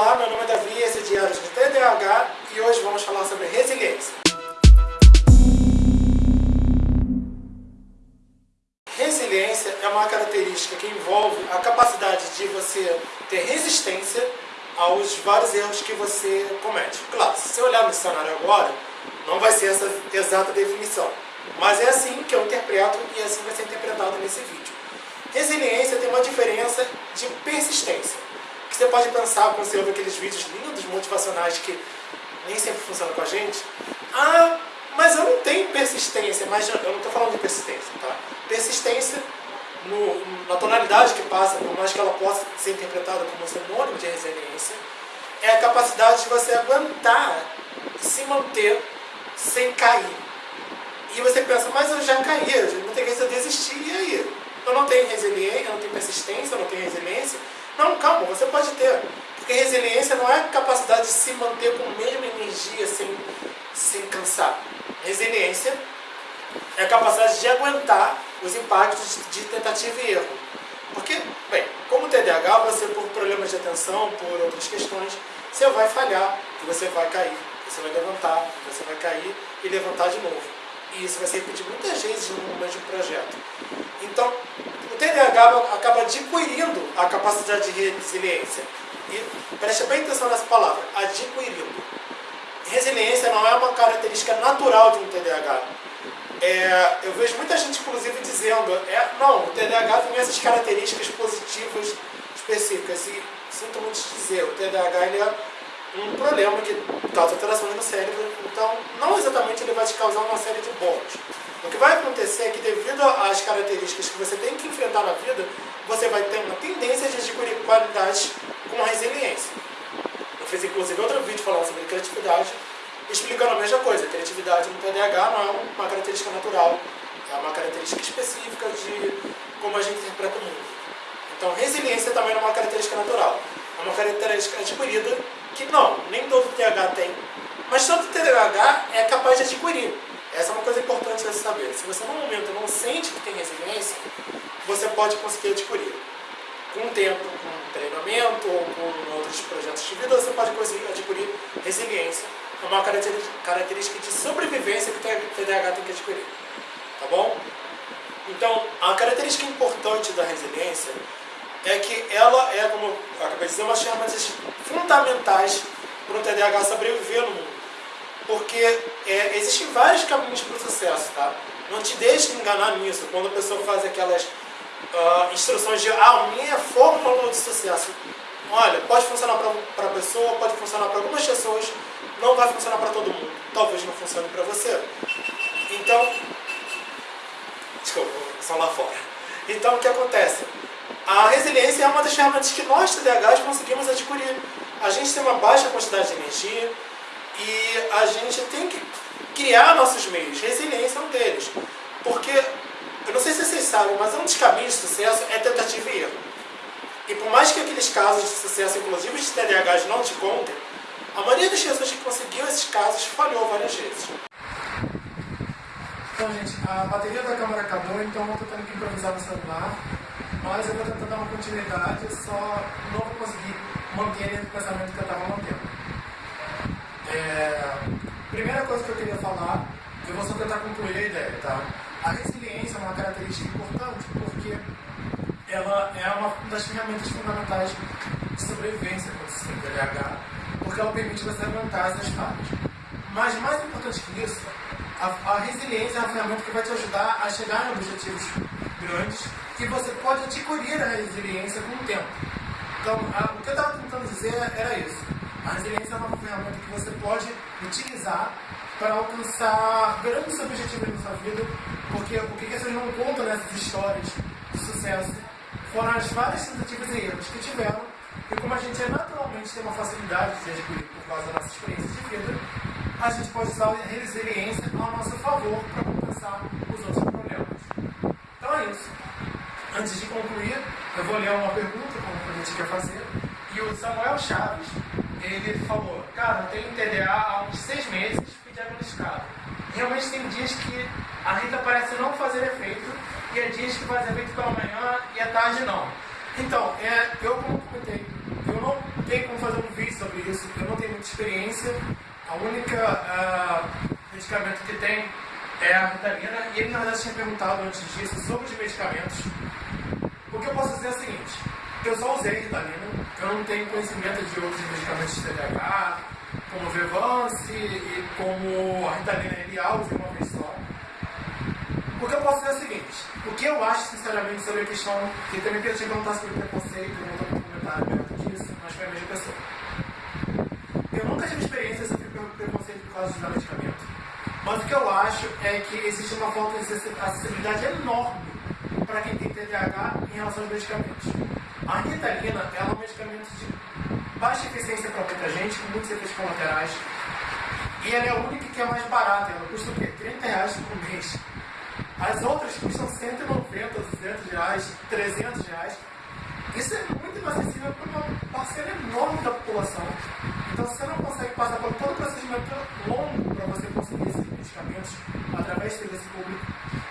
Olá, meu nome é Davi, esse é Diários do TDAH e hoje vamos falar sobre resiliência. Resiliência é uma característica que envolve a capacidade de você ter resistência aos vários erros que você comete. Claro, se você olhar no cenário agora, não vai ser essa exata definição. Mas é assim que eu interpreto e assim vai ser interpretado nesse vídeo. Resiliência tem uma diferença de persistência. Você pode pensar quando você ouve aqueles vídeos lindos, motivacionais, que nem sempre funcionam com a gente. Ah, mas eu não tenho persistência. Mas eu não estou falando de persistência, tá? Persistência, no, na tonalidade que passa, por mais que ela possa ser interpretada como sinônimo de resiliência, é a capacidade de você aguentar se manter sem cair. E você pensa, mas eu já caí, eu não tenho que desistir, e aí? Eu não tenho resiliência, eu não tenho persistência, eu não tenho resiliência. Não, calma, você pode ter. Porque resiliência não é a capacidade de se manter com a mesma energia sem, sem cansar. Resiliência é a capacidade de aguentar os impactos de tentativa e erro. Porque, bem, como TDAH, você por problemas de atenção, por outras questões, você vai falhar, você vai cair, você vai levantar, você vai cair e levantar de novo. E isso vai ser repetido muitas vezes no mesmo projeto. Então, o TDAH acaba adquirindo a capacidade de resiliência. E preste bem atenção nessa palavra, adquirindo. Resiliência não é uma característica natural de um TDAH. É, eu vejo muita gente, inclusive, dizendo é, não, o TDAH tem essas características positivas específicas. E sinto muito dizer, o TDAH ele é um problema que causa alterações no cérebro, então não exatamente ele vai te causar uma série de bônus. O que vai acontecer é que devido às características que você tem que enfrentar na vida, você vai ter uma tendência de adquirir qualidades com resiliência. Eu fiz inclusive outro vídeo falando sobre criatividade, explicando a mesma coisa. Criatividade no TDAH não é uma característica natural, é uma característica específica de como a gente interpreta o mundo. Então resiliência também é uma característica natural, é uma característica adquirida que não, nem todo TDAH tem, mas todo TDAH é capaz de adquirir. Essa é uma coisa importante de saber. Se você no momento não sente que tem resiliência, você pode conseguir adquirir. Com o tempo, com treinamento ou com outros projetos de vida, você pode conseguir adquirir resiliência. É uma característica de sobrevivência que o TDAH tem que adquirir. Tá bom? Então, a característica importante da resiliência é que ela é, como eu acabei de dizer, uma das ferramentas fundamentais para o TDAH sobreviver no mundo. Porque é, existem vários caminhos para o sucesso, tá? Não te deixe enganar nisso. Quando a pessoa faz aquelas uh, instruções de, ah, minha fórmula de sucesso. Olha, pode funcionar para a pessoa, pode funcionar para algumas pessoas, não vai funcionar para todo mundo. Talvez não funcione para você. Então, desculpa, só lá fora. Então, o que acontece? A resiliência é uma das ferramentas que nós, TDAHs, conseguimos adquirir. A gente tem uma baixa quantidade de energia e a gente tem que criar nossos meios. Resiliência é um deles. Porque, eu não sei se vocês sabem, mas um dos caminhos de sucesso é tentativa e erro. E por mais que aqueles casos de sucesso, inclusive de TDAHs, não te contem, a maioria das pessoas que conseguiu esses casos falhou várias vezes. Então, gente, a bateria da câmera acabou, então eu tendo que improvisar no celular mas eu vou tentar dar uma continuidade, só não vou conseguir manter o pensamento que eu estava mantendo. É, primeira coisa que eu queria falar, eu vou só tentar concluir a ideia, tá? A resiliência é uma característica importante porque ela é uma das ferramentas fundamentais de sobrevivência quando se TDAH, porque ela permite você aguentar essas falhas. Mas mais importante que isso, a, a resiliência é uma ferramenta que vai te ajudar a chegar em objetivos grandes que você pode adquirir a resiliência com o tempo. Então, a, o que eu estava tentando dizer era isso. A resiliência é uma ferramenta que você pode utilizar para alcançar grandes objetivos na sua vida, porque o que vocês não contam nessas histórias de sucesso foram as várias tentativas e erros que tiveram, e como a gente é naturalmente tem uma facilidade de adquirir por causa da nossa experiência a gente pode usar a resiliência ao nosso favor para compensar os outros problemas. Então é isso. Antes de concluir, eu vou ler uma pergunta, como a gente quer fazer. E o Samuel Chaves, ele falou, cara, eu tenho TDA há uns seis meses, fui diagnosticado. Realmente tem dias que a rita parece não fazer efeito, e há dias que faz efeito pela manhã e à tarde não. Então, é, eu como comentei, eu não tenho como fazer um vídeo isso. Eu não tenho muita experiência. A única uh, medicamento que tem é a Ritalina. E ele, na verdade, tinha perguntado antes disso sobre os medicamentos. O que eu posso dizer é o seguinte. Eu só usei Ritalina. Eu não tenho conhecimento de outros medicamentos de TDAH, como Vevance e como a Ritalina Elial, usei uma vez só. O que eu posso dizer é o seguinte. O que eu acho, sinceramente, sobre a questão que também queria te perguntar sobre preconceito, não estou comentário perto disso, mas foi a mesma pessoa. Eu nunca tive experiência sobre preconceito por causa de medicamento. Mas o que eu acho é que existe uma falta de acessibilidade enorme para quem tem TDAH em relação aos medicamentos. A Ritalina é um medicamento de baixa eficiência para muita gente, com muitos efeitos colaterais. E ela é a única que é mais barata, ela custa o quê? 30 reais por mês. As outras custam 190, 200 reais, 300 reais. Isso é muito inacessível para uma parcela enorme da população. Então, se você não consegue passar por todo o procedimento longo para você conseguir esses através do serviço público,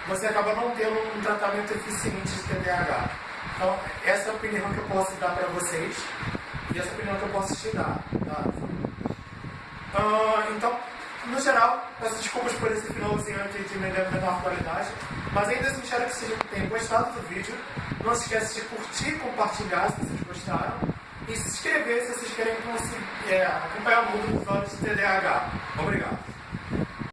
você acaba não tendo um tratamento eficiente de TDAH. Então, essa é a opinião que eu posso dar para vocês e essa é a opinião que eu posso te dar. Tá? Uh, então, no geral, peço desculpas por esse finalzinho aqui de menor qualidade, mas ainda assim espero que vocês tenham gostado do vídeo. Não se esqueça de curtir e compartilhar se vocês gostaram. E se inscrever se vocês querem é, acompanhar o mundo dos olhos de TDAH. Obrigado.